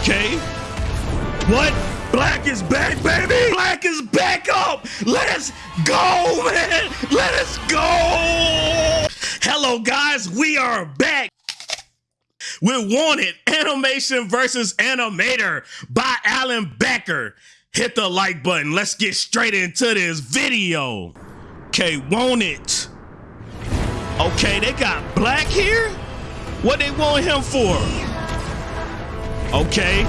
Okay. What? Black is back, baby. Black is back up. Let's go, man. Let us go. Hello, guys. We are back. We're wanted animation versus animator by Alan Becker. Hit the like button. Let's get straight into this video. Okay, want it. Okay, they got black here? What they want him for? Okay,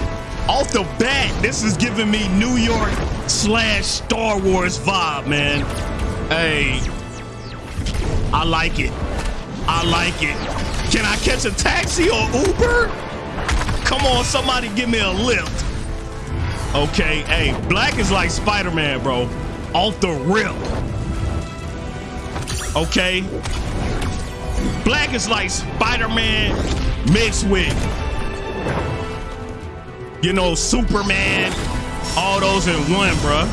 off the bat, this is giving me New York slash Star Wars vibe, man. Hey, I like it. I like it. Can I catch a taxi or Uber? Come on, somebody give me a lift. Okay, hey, Black is like Spider-Man, bro. Off the rip. Okay. Black is like Spider-Man mixed with, you know, Superman. All those in one, bruh.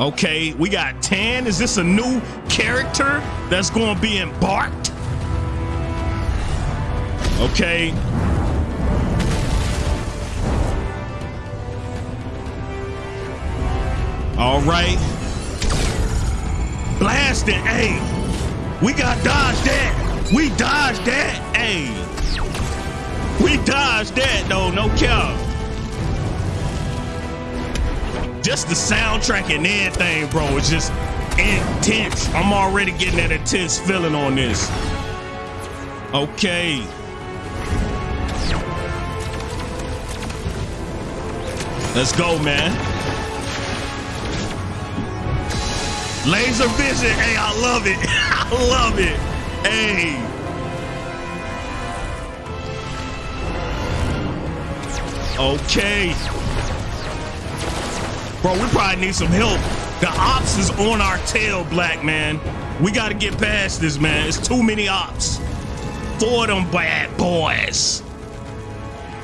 Okay, we got Tan. Is this a new character that's going to be embarked? Okay. All right. Blast Blasting. Hey, we got dodged that. We dodged that. Hey. We dodged that though, no cap. Just the soundtrack and everything, bro, is just intense. I'm already getting that intense feeling on this. Okay. Let's go, man. Laser vision. Hey, I love it. I love it. Hey. Okay. Bro, we probably need some help. The ops is on our tail, black man. We got to get past this, man. It's too many ops. For them bad boys.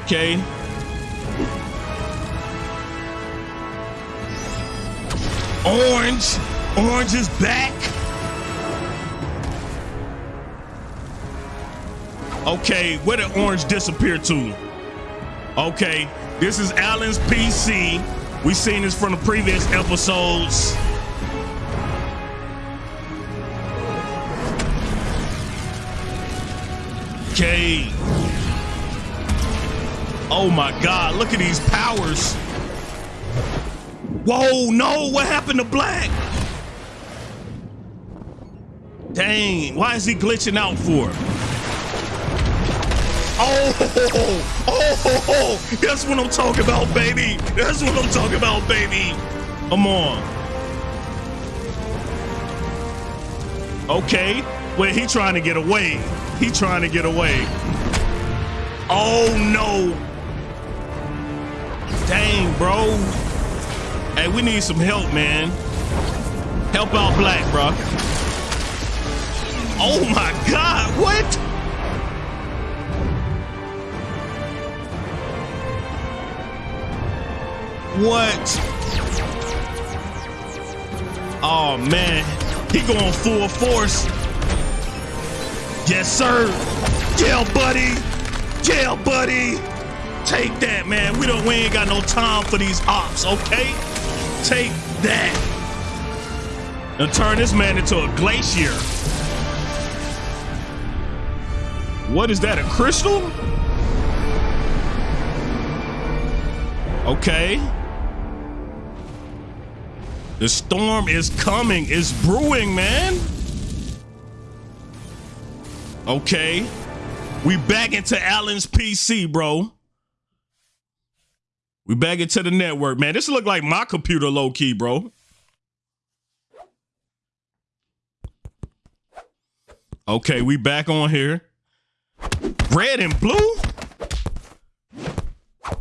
Okay. Orange. Orange is back. Okay, where did Orange disappear to? Okay, this is Alan's PC. We seen this from the previous episodes. Okay. Oh my God, look at these powers. Whoa, no, what happened to Black? Dang, why is he glitching out for? Oh oh, oh, oh, oh, that's what I'm talking about, baby. That's what I'm talking about, baby. Come on. Okay, wait, he trying to get away. He trying to get away. Oh, no. Dang, bro. Hey, we need some help, man. Help out Black, bro. Oh my God, what? What? Oh man, he going full force. Yes, sir. Yeah, buddy. Yeah, buddy. Take that, man. We don't we ain't got no time for these ops, okay? Take that. And turn this man into a glacier. What is that, a crystal? Okay. The storm is coming, it's brewing, man. Okay. We back into Alan's PC, bro. We back into the network, man. This look like my computer low key, bro. Okay, we back on here. Red and blue?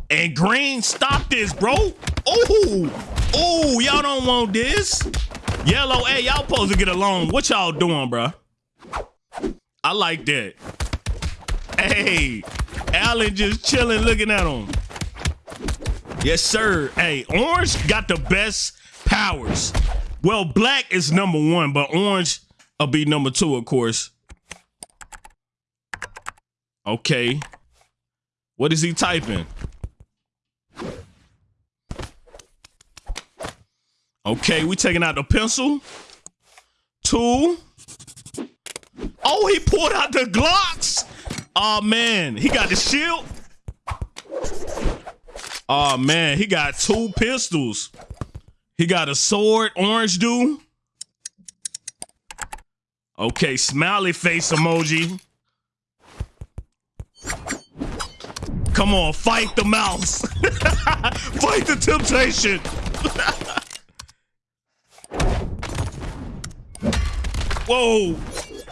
And green, stop this, bro. Oh, oh, y'all don't want this. Yellow, hey, y'all supposed to get along. What y'all doing, bro? I like that. Hey, Alan just chilling, looking at him. Yes, sir. Hey, orange got the best powers. Well, black is number one, but orange will be number two, of course. Okay. What is he typing? Okay, we taking out the pencil. Two. Oh, he pulled out the Glocks. Oh man, he got the shield. Oh man, he got two pistols. He got a sword, orange dude. Okay, smiley face emoji. Come on, fight the mouse. fight the temptation. Whoa,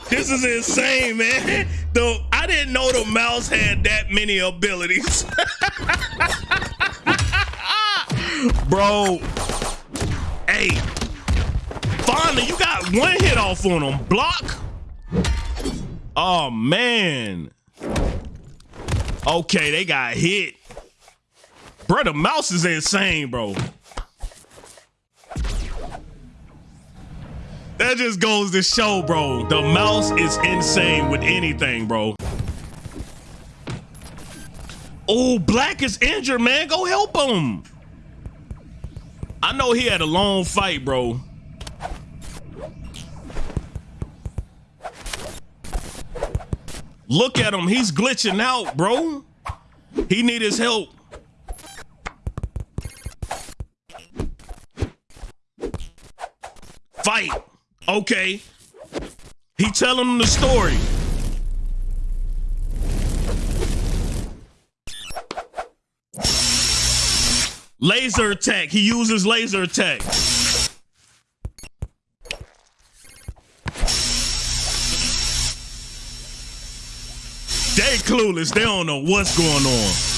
this is insane, man. The I didn't know the mouse had that many abilities. Bro, hey, finally you got one hit off on him. Block. Oh man. Okay, they got hit. Bro, the mouse is insane, bro. That just goes to show, bro. The mouse is insane with anything, bro. Oh, Black is injured, man. Go help him. I know he had a long fight, bro. Look at him. He's glitching out, bro. He need his help. Fight. Okay. He telling him the story. Laser attack. He uses laser attack. They clueless. They don't know what's going on.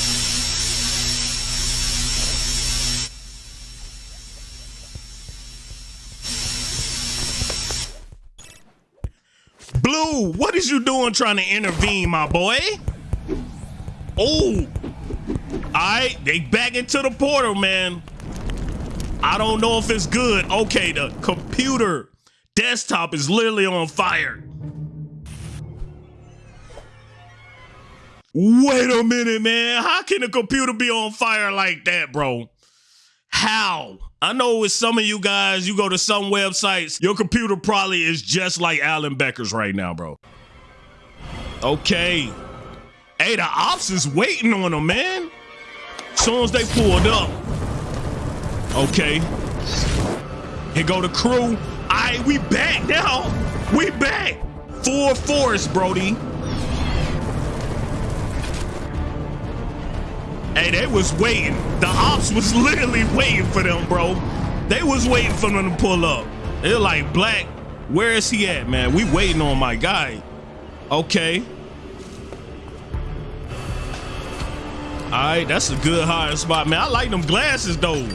What is you doing trying to intervene, my boy? Oh, all right, they back into the portal, man. I don't know if it's good. Okay, the computer desktop is literally on fire. Wait a minute, man. How can a computer be on fire like that, bro? How? I know with some of you guys, you go to some websites, your computer probably is just like Alan Becker's right now, bro. Okay. Hey, the ops is waiting on them, man. Soon as they pulled up. Okay. Here go the crew. All right, we back now. We back. Full force, Brody. Hey, they was waiting. The ops was literally waiting for them, bro. They was waiting for them to pull up. They're like, Black, where is he at, man? We waiting on my guy. Okay. All right, that's a good hiding spot, man. I like them glasses, though.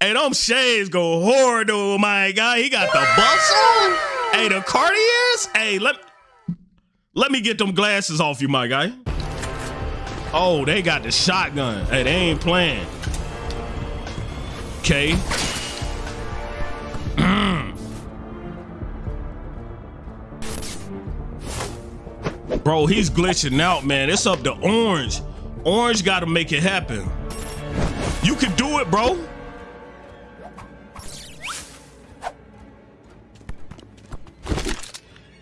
Hey, them shades go hard, though, my guy. He got the buffs on. Hey, the Cartiers. Hey, let, let me get them glasses off you, my guy. Oh, they got the shotgun. Hey, they ain't playing. Okay. Bro, he's glitching out, man. It's up to Orange. Orange got to make it happen. You can do it, bro.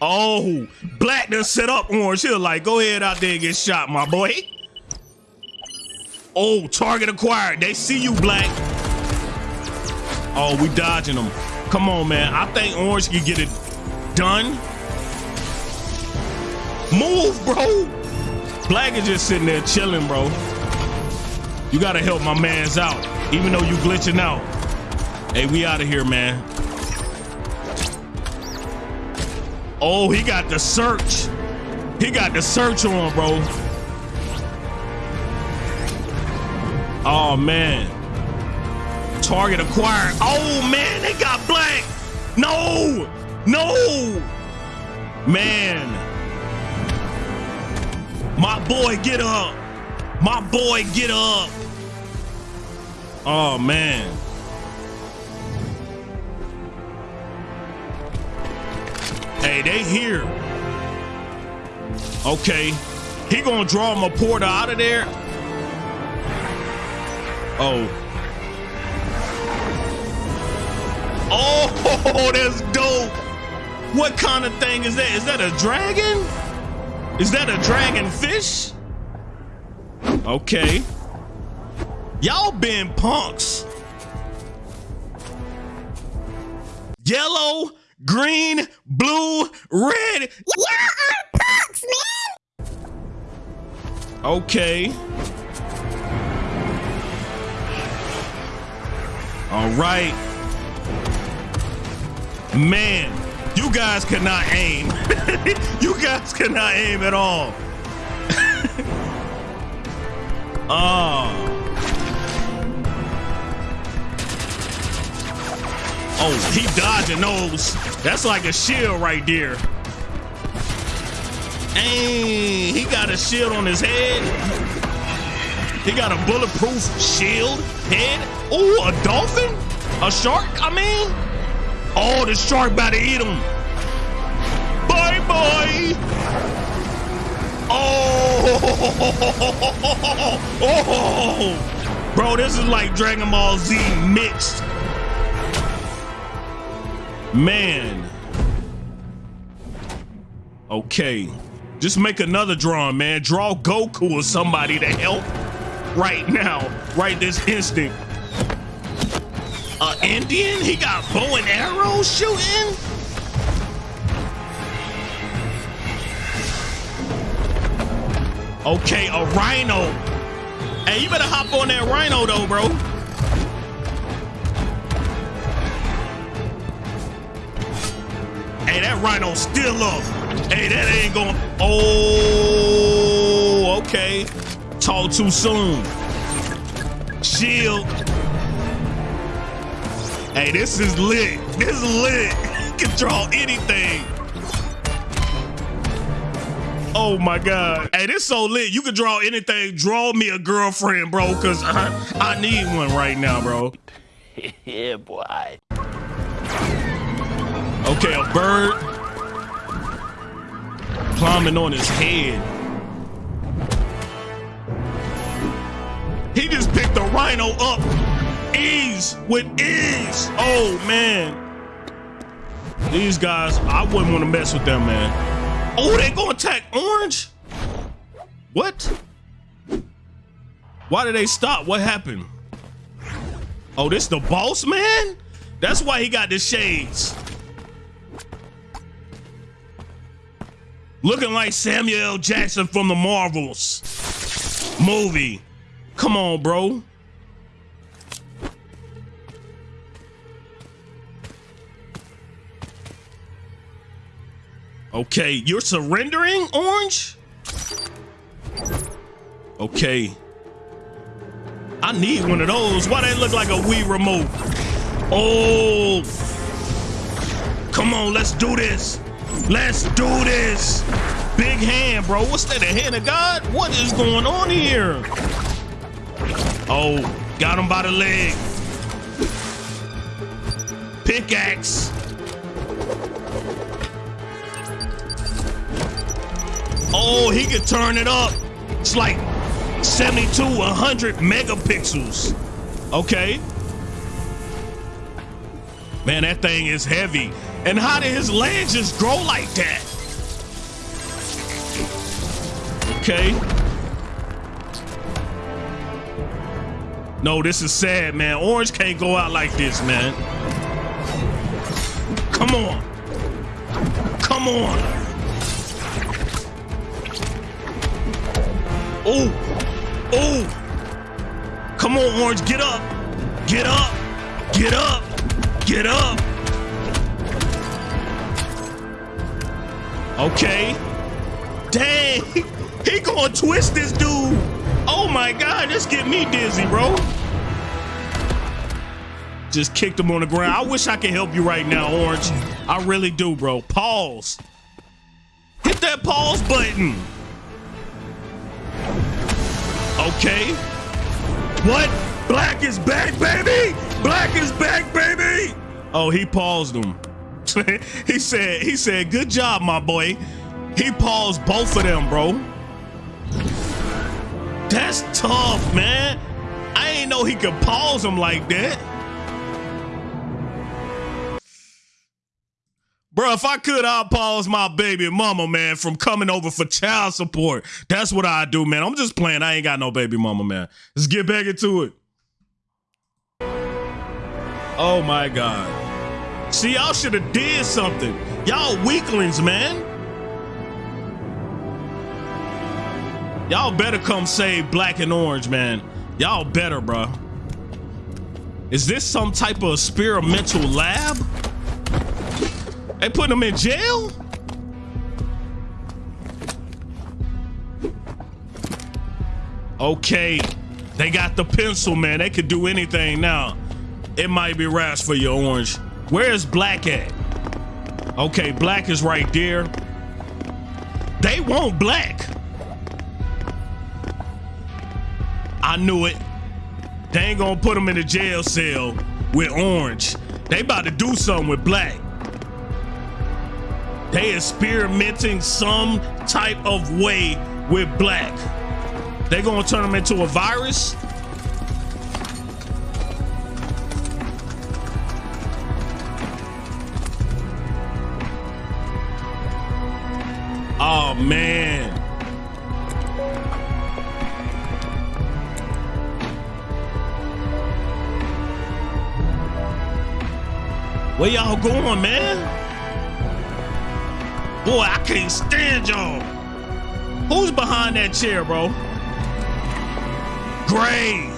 Oh, Black done set up Orange. He'll like, go ahead out there and get shot, my boy. Oh, target acquired. They see you, Black. Oh, we dodging them. Come on, man. I think Orange can get it done. Move, bro. Black is just sitting there chilling, bro. You gotta help my mans out, even though you glitching out. Hey, we out of here, man. Oh, he got the search. He got the search on, bro. Oh, man. Target acquired. Oh, man, they got black. No, no. Man. My boy, get up. My boy, get up. Oh, man. Hey, they here. Okay. He gonna draw a porter out of there. Oh. Oh, that's dope. What kind of thing is that? Is that a dragon? Is that a dragon fish? Okay. Y'all been punks. Yellow, green, blue, red. Y'all are punks, man. Okay. All right. Man, you guys cannot aim. you guys cannot aim at all. oh. Oh, he dodging those. That's like a shield right there. Hey, he got a shield on his head. He got a bulletproof shield head. Oh, a dolphin? A shark, I mean? Oh, the shark about to eat him. Bye bye. Oh, oh, bro, this is like Dragon Ball Z mixed. Man. Okay. Just make another drawing, man. Draw Goku or somebody to help right now, right this instant. Indian? He got bow and arrows shooting? Okay, a rhino. Hey, you better hop on that rhino though, bro. Hey, that rhino still up. Hey, that ain't going. Oh, okay. Talk too soon. Shield. Hey, this is lit. This is lit. You can draw anything. Oh my God. Hey, this so lit. You can draw anything. Draw me a girlfriend, bro, because I, I need one right now, bro. yeah, boy. Okay, a bird climbing on his head. He just picked the rhino up. Ease with ease. Oh man. These guys, I wouldn't want to mess with them, man. Oh, they gonna attack Orange? What? Why did they stop? What happened? Oh, this the boss man? That's why he got the shades. Looking like Samuel Jackson from the Marvels movie. Come on, bro. Okay, you're surrendering, Orange? Okay. I need one of those. Why they look like a Wii remote? Oh. Come on, let's do this. Let's do this. Big hand, bro. What's that, a hand of God? What is going on here? Oh, got him by the leg. Pickaxe. Oh, he could turn it up. It's like 72, 100 megapixels. Okay. Man, that thing is heavy. And how did his legs just grow like that? Okay. No, this is sad, man. Orange can't go out like this, man. Come on. Come on. Oh. Oh. Come on, Orange. Get up. Get up. Get up. Get up. Okay. Dang. He gonna twist this dude. Oh my God, this get me dizzy, bro. Just kicked him on the ground. I wish I could help you right now, Orange. I really do, bro. Pause. Hit that pause button. Okay. What? Black is back, baby! Black is back, baby! Oh, he paused him. he said, he said, good job, my boy. He paused both of them, bro. That's tough, man. I ain't know he could pause him like that. Bro, if I could, I'd pause my baby mama, man, from coming over for child support. That's what I do, man. I'm just playing. I ain't got no baby mama, man. Let's get back into it. Oh my God. See, y'all should have did something. Y'all weaklings, man. Y'all better come save black and orange, man. Y'all better, bro. Is this some type of experimental lab? They putting him in jail? Okay. They got the pencil, man. They could do anything now. It might be rash for your orange. Where's black at? Okay, black is right there. They want black. I knew it. They ain't gonna put him in a jail cell with orange. They about to do something with black. They experimenting some type of way with black. They gonna turn them into a virus? Oh man. Where y'all going, man? Boy, I can't stand y'all. Who's behind that chair, bro? Gray.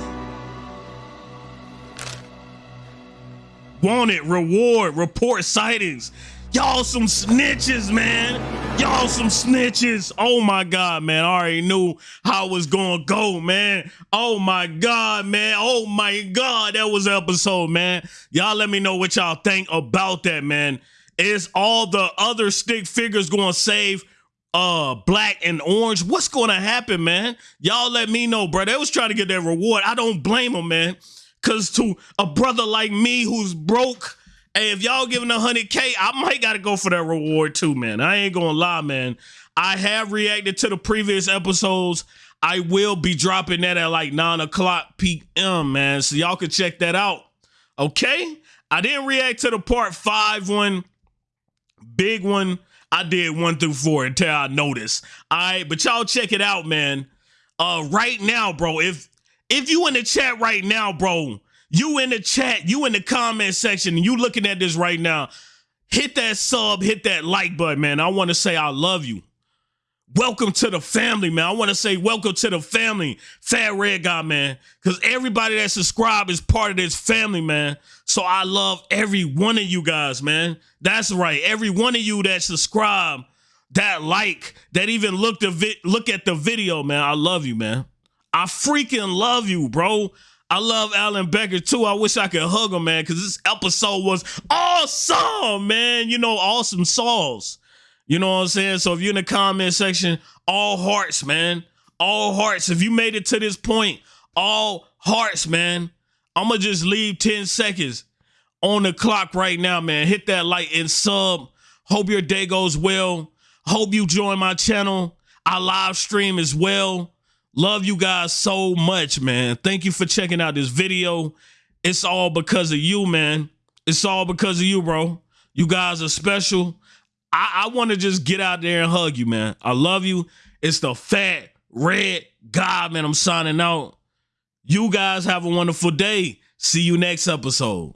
Wanted, reward, report sightings. Y'all some snitches, man. Y'all some snitches. Oh my God, man. I already knew how it was gonna go, man. Oh my God, man. Oh my God. That was episode, man. Y'all let me know what y'all think about that, man. Is all the other stick figures gonna save uh black and orange? What's gonna happen, man? Y'all let me know, bro. They was trying to get that reward. I don't blame them, man. Cause to a brother like me who's broke Hey, if y'all giving a hundred K, I might gotta go for that reward too, man. I ain't gonna lie, man. I have reacted to the previous episodes. I will be dropping that at like nine o'clock p.m. Man, so y'all can check that out. Okay, I didn't react to the part five one, big one. I did one through four until I noticed. All right, but y'all check it out, man. Uh, right now, bro. If if you in the chat right now, bro, you in the chat, you in the comment section, you looking at this right now. Hit that sub, hit that like button, man. I want to say I love you. Welcome to the family, man. I want to say welcome to the family, Fat Red Guy, man. Because everybody that subscribe is part of this family, man. So I love every one of you guys, man. That's right. Every one of you that subscribe, that like, that even look the look at the video, man. I love you, man. I freaking love you, bro. I love Alan Becker too. I wish I could hug him, man, because this episode was awesome, man. You know, awesome sauce. You know what I'm saying? So if you're in the comment section, all hearts, man. All hearts. If you made it to this point, all hearts, man. I'm going to just leave 10 seconds on the clock right now, man. Hit that like and sub. Hope your day goes well. Hope you join my channel. I live stream as well. Love you guys so much, man. Thank you for checking out this video. It's all because of you, man. It's all because of you, bro. You guys are special. I, I want to just get out there and hug you, man. I love you. It's the fat red god, man. I'm signing out. You guys have a wonderful day. See you next episode.